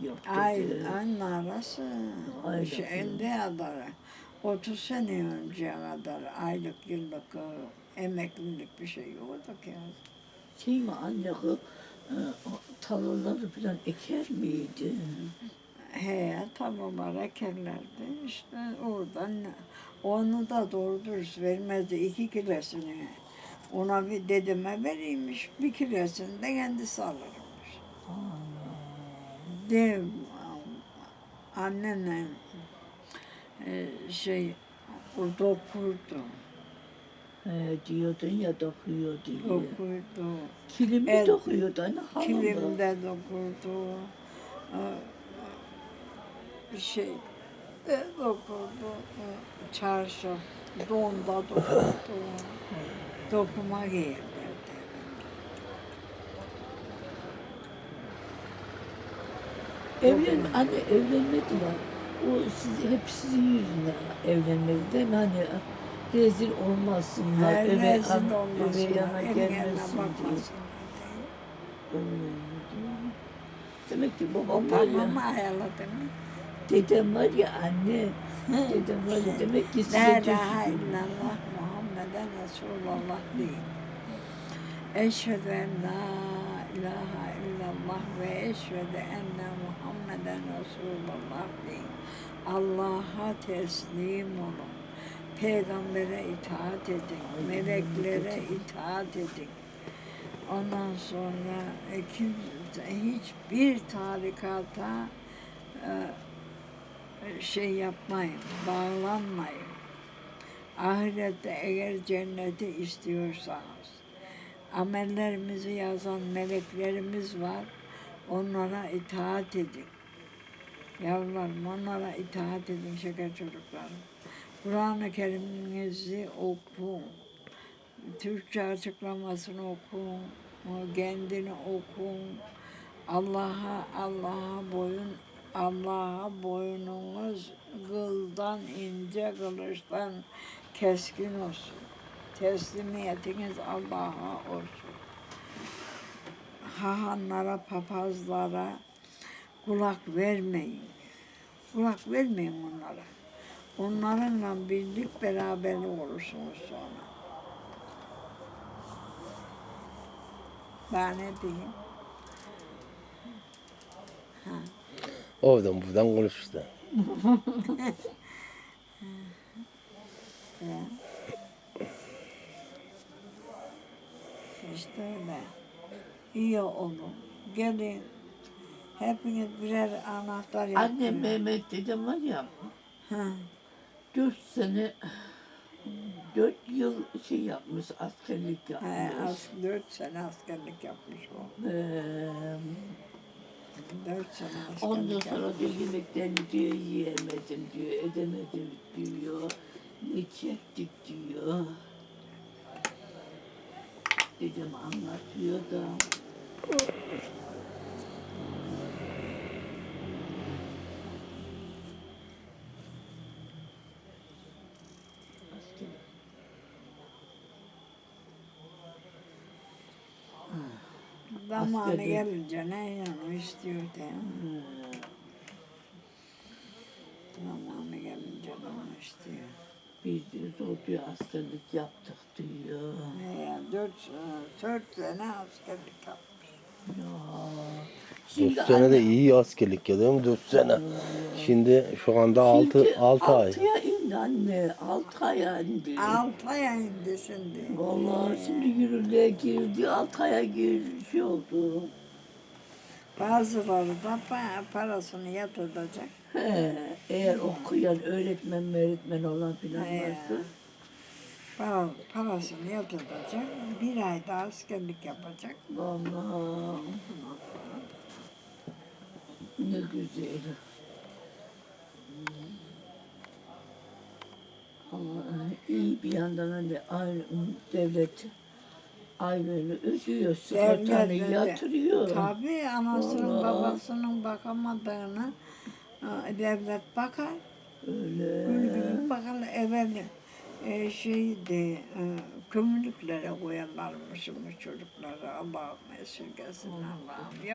Yok Ay, dedi. ay narası. Aylık Şeyinde kadar. 30 sene önce kadar aylık yıllık e, emeklilik bir şey yoktu ki. Şey mi anne o, e, o tarlaları falan eker miydi? He tarlalar ekerlerdi. İşte oradan onu da doğru dürüst vermezdi. iki kilosunu. Ona bir dedeme veriymiş. Bir kilosunu da kendisi alırmış. De annemle e, şey o dokurdu. He, diyordun ya dokuyor diye. Dokurdu. Kilimi El- dokuyordu anne havalı. Kilimde dokurdu. e, Şey de dokurdu. e, Çarşı donda dokurdu. Dokuma giyerlerdi. Evlen, anne evlenmedi ya. O siz, hep sizin yüzünden evlenmedi değil mi? Hani rezil olmasınlar, Her öve, rezil an, olmasın. öve yana gelmesin diye. Demek ki babam var ya, tamam ayarladı mı? dedem var ya anne, dedem var ya demek ki La size ilahe illallah Muhammeden Resulullah deyin. Eşhedü en la ilahe illallah ve eşhedü enne Muhammeden Resulullah deyin. Allah'a teslim olun. Peygambere itaat edin. Meleklere itaat edin. Ondan sonra kimse, hiçbir tarikata e, şey yapmayın, bağlanmayın. Ahirette eğer cenneti istiyorsanız, amellerimizi yazan meleklerimiz var, onlara itaat edin. Yavrularım onlara itaat edin şeker çocuklarım. Kur'an-ı Kerim'inizi okuyun. Türkçe açıklamasını okuyun. o Kendini okuyun. Allah'a Allah'a boyun Allah'a boynunuz kıldan ince kılıçtan keskin olsun. Teslimiyetiniz Allah'a olsun. Hahanlara, papazlara kulak vermeyin. Kulak vermeyin onlara. Onlarınla birlik beraberlik olursunuz sonra. Ben ne diyeyim? Oradan buradan konuş işte. Öyle. İyi olun. Gelin. Hepiniz birer anahtar yapın. Anne Mehmet dedem var ya, Ha. dört sene, dört yıl şey yapmış, askerlik He, yapmış. az, dört sene askerlik yapmış o. Ee, Dört sene askerlik ondan yapmış. sonra diyor yemeklerini diyor yiyemedim diyor, edemedim diyor, ne çektik diyor. Dedem anlatıyor da. Zamanı askerlik. gelince ne yanı istiyor de. Zamanı gelince de onu istiyor. Biz diyor zor bir askerlik yaptık diyor. He ya, dört, dört sene askerlik yapmış. Ya. 4 sene de iyi askerlik ya değil mi? 4 sene. Şimdi şu anda 6 6 ay. Altıya indi anne. Altı aya indi. Altı ay indi şimdi. Vallahi şimdi yürürlüğe girdi. Altı aya girdi. Şey oldu. Bazıları da pa- parasını yatıracak. He, eğer okuyan öğretmen öğretmen olan filan He. varsa. Para, parasını yatıracak. Bir ayda askerlik yapacak. Vallahi ne güzel. Ama iyi bir yandan hani aile, devlet aileni ödüyor, sigortanı yatırıyor. Tabii anasının Vallahi. babasının bakamadığını e, devlet bakar. Öyle. Gül gibi bakar. Evvel e, şeydi, e, kömürlüklere koyarlarmış bu çocukları. Allah'ım esirgesin Allah'ım.